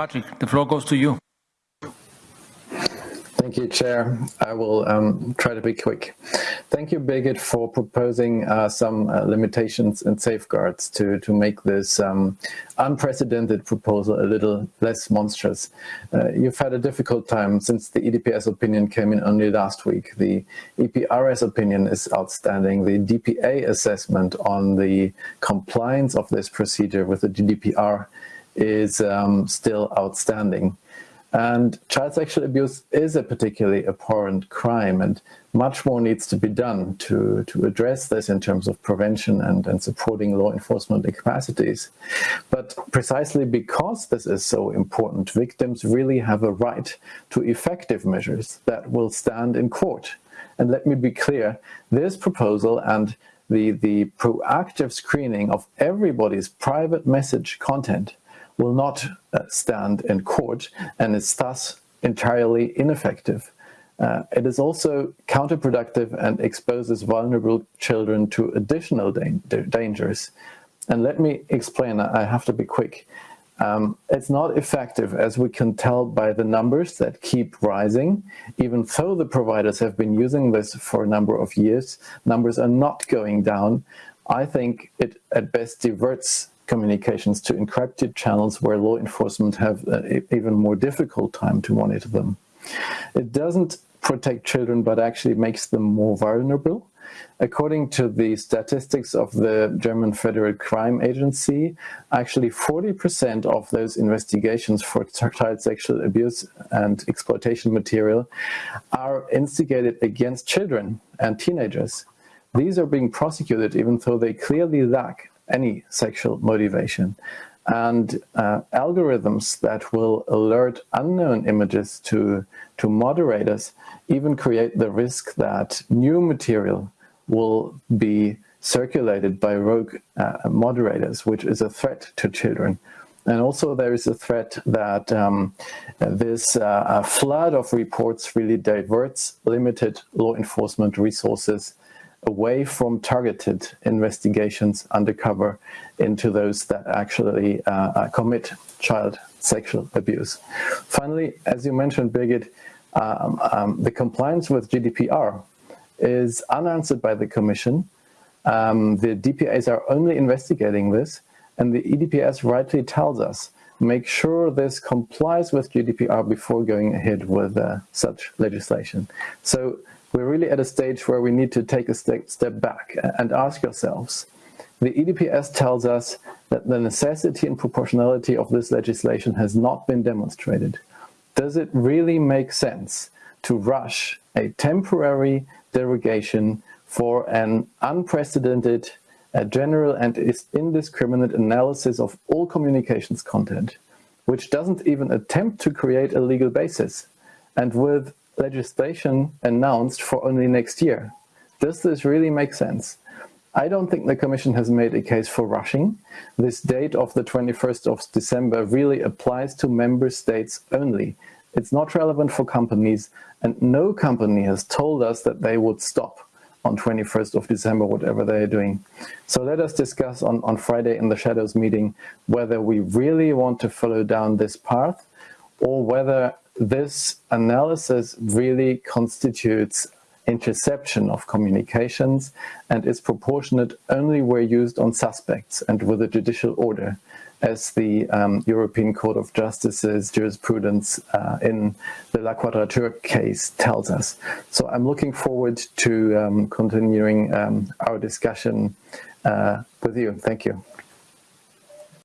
Patrick, the floor goes to you. Thank you, Chair. I will um, try to be quick. Thank you, Birgit, for proposing uh, some uh, limitations and safeguards to, to make this um, unprecedented proposal a little less monstrous. Uh, you've had a difficult time since the EDPS opinion came in only last week. The EPRS opinion is outstanding. The DPA assessment on the compliance of this procedure with the GDPR is um, still outstanding. And child sexual abuse is a particularly abhorrent crime and much more needs to be done to, to address this in terms of prevention and, and supporting law enforcement capacities. But precisely because this is so important, victims really have a right to effective measures that will stand in court. And let me be clear, this proposal and the, the proactive screening of everybody's private message content will not uh, stand in court and is thus entirely ineffective. Uh, it is also counterproductive and exposes vulnerable children to additional da dangers. And let me explain, I have to be quick. Um, it's not effective as we can tell by the numbers that keep rising. Even though the providers have been using this for a number of years, numbers are not going down. I think it at best diverts communications to encrypted channels where law enforcement have uh, even more difficult time to monitor them. It doesn't protect children, but actually makes them more vulnerable. According to the statistics of the German Federal Crime Agency, actually 40% of those investigations for child sexual abuse and exploitation material are instigated against children and teenagers. These are being prosecuted even though they clearly lack any sexual motivation. And uh, algorithms that will alert unknown images to, to moderators even create the risk that new material will be circulated by rogue uh, moderators, which is a threat to children. And also there is a threat that um, this uh, flood of reports really diverts limited law enforcement resources away from targeted investigations undercover into those that actually uh, uh, commit child sexual abuse. Finally, as you mentioned, Birgit, um, um, the compliance with GDPR is unanswered by the Commission. Um, the DPAs are only investigating this, and the EDPS rightly tells us make sure this complies with GDPR before going ahead with uh, such legislation. So we're really at a stage where we need to take a step back and ask ourselves, the EDPS tells us that the necessity and proportionality of this legislation has not been demonstrated. Does it really make sense to rush a temporary derogation for an unprecedented, uh, general and indiscriminate analysis of all communications content, which doesn't even attempt to create a legal basis, and with legislation announced for only next year. Does this really make sense? I don't think the Commission has made a case for rushing. This date of the 21st of December really applies to member states only. It's not relevant for companies and no company has told us that they would stop on 21st of December, whatever they are doing. So let us discuss on, on Friday in the Shadows meeting whether we really want to follow down this path or whether this analysis really constitutes interception of communications and is proportionate only where used on suspects and with a judicial order, as the um, European Court of Justice's jurisprudence uh, in the La Quadrature case tells us. So I'm looking forward to um, continuing um, our discussion uh, with you. Thank you.